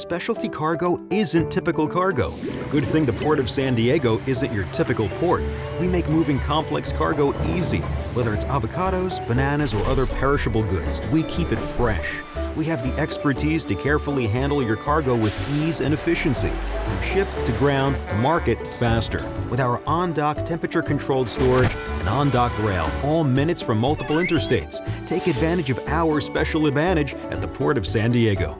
Specialty cargo isn't typical cargo. Good thing the Port of San Diego isn't your typical port. We make moving complex cargo easy. Whether it's avocados, bananas, or other perishable goods, we keep it fresh. We have the expertise to carefully handle your cargo with ease and efficiency, from ship to ground to market faster. With our on-dock temperature-controlled storage and on-dock rail, all minutes from multiple interstates. Take advantage of our special advantage at the Port of San Diego.